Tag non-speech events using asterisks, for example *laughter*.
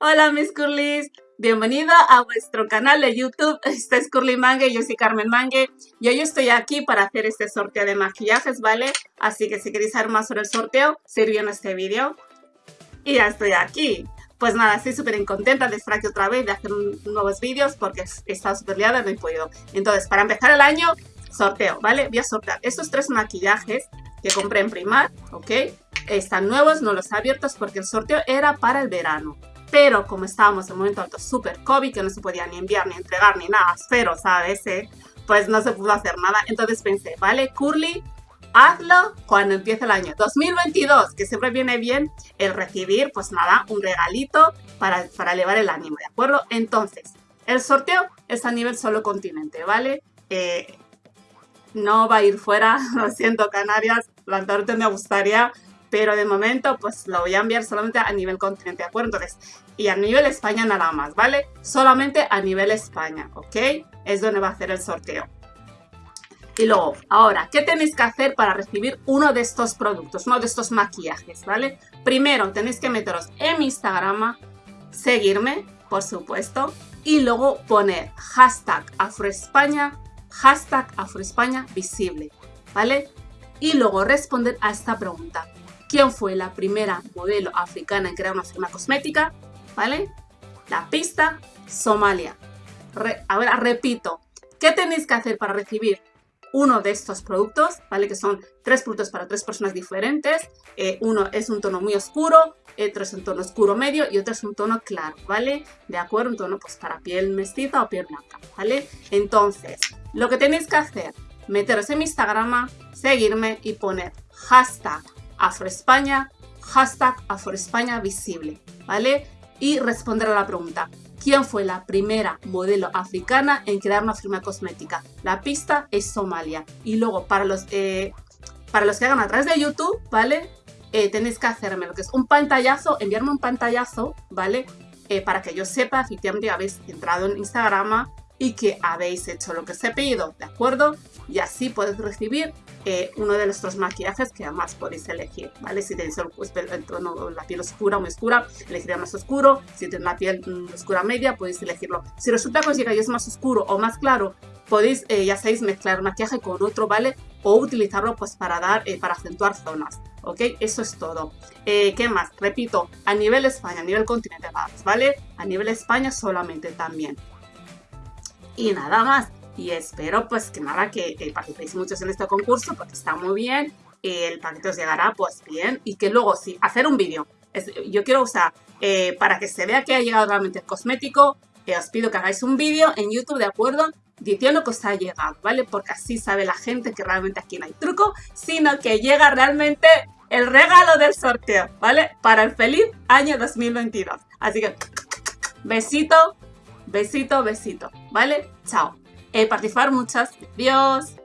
Hola mis curlis, bienvenido a vuestro canal de YouTube, *laughs* este es Curly Mangue, yo soy Carmen Mangue y hoy estoy aquí para hacer este sorteo de maquillajes, ¿vale? Así que si queréis saber más sobre el sorteo, sirvió en este vídeo. Y ya estoy aquí. Pues nada, estoy súper contenta de estar aquí otra vez, de hacer nuevos vídeos porque he estado súper liada y no he podido. Entonces, para empezar el año, sorteo, ¿vale? Voy a sortear estos tres maquillajes que compré en Primar, ¿ok? Están nuevos, no los he abiertos porque el sorteo era para el verano pero como estábamos en un momento alto súper COVID, que no se podía ni enviar, ni entregar, ni nada, pero, ¿sabes? Eh? Pues no se pudo hacer nada. Entonces pensé, vale, Curly, hazlo cuando empiece el año 2022, que siempre viene bien el recibir, pues nada, un regalito para, para elevar el ánimo, ¿de acuerdo? Entonces, el sorteo es a nivel solo continente, ¿vale? Eh, no va a ir fuera, *laughs* lo siento Canarias, Lanzarote me gustaría, pero de momento pues lo voy a enviar solamente a nivel continente, ¿de acuerdo? Entonces, y a nivel España nada más, ¿vale? Solamente a nivel España, ¿ok? Es donde va a hacer el sorteo. Y luego, ahora, ¿qué tenéis que hacer para recibir uno de estos productos, uno de estos maquillajes, ¿vale? Primero, tenéis que meteros en mi Instagram, seguirme, por supuesto, y luego poner hashtag Afroespaña, hashtag Afroespaña visible, ¿vale? Y luego responder a esta pregunta quién fue la primera modelo africana en crear una firma cosmética, ¿vale? La pista, Somalia. ahora repito, ¿qué tenéis que hacer para recibir uno de estos productos, ¿vale? Que son tres productos para tres personas diferentes. Eh, uno es un tono muy oscuro, otro es un tono oscuro medio y otro es un tono claro, ¿vale? De acuerdo, un tono pues para piel mestiza o piel blanca, ¿vale? Entonces, lo que tenéis que hacer, meteros en mi Instagram, seguirme y poner hashtag Afroespaña, hashtag Afroespaña visible, ¿vale? Y responder a la pregunta, ¿quién fue la primera modelo africana en crear una firma cosmética? La pista es Somalia. Y luego, para los, eh, para los que hagan a través de YouTube, ¿vale? Eh, tenéis que hacerme lo que es un pantallazo, enviarme un pantallazo, ¿vale? Eh, para que yo sepa efectivamente habéis entrado en Instagram y que habéis hecho lo que os he pedido, ¿de acuerdo? Y así podéis recibir eh, uno de nuestros maquillajes que además podéis elegir, ¿vale? Si tenéis el, pues, tono, la piel oscura o muy oscura, elegiré más oscuro. Si tenéis la piel mm, oscura media, podéis elegirlo. Si resulta que os llega es más oscuro o más claro, podéis, eh, ya sabéis, mezclar maquillaje con otro, ¿vale? O utilizarlo pues para dar, eh, para acentuar zonas, ¿ok? Eso es todo. ¿Qué más? Repito, a nivel España, a nivel continente, ¿vale? A nivel España solamente también. Y nada más y espero pues que nada, que, participéis muchos en este concurso porque está muy bien, el paquete os llegará pues bien y que luego sí, hacer un vídeo. Yo quiero usar, eh, para que se vea que ha llegado realmente el cosmético, eh, os pido que hagáis un vídeo en YouTube, ¿de acuerdo? Diciendo que os ha llegado, ¿vale? Porque así sabe la gente que realmente aquí no hay truco, sino que llega realmente el regalo del sorteo, ¿vale? Para el feliz año 2022. Así que, besito, besito, besito, ¿vale? Chao. Eh, participar muchas. Adiós.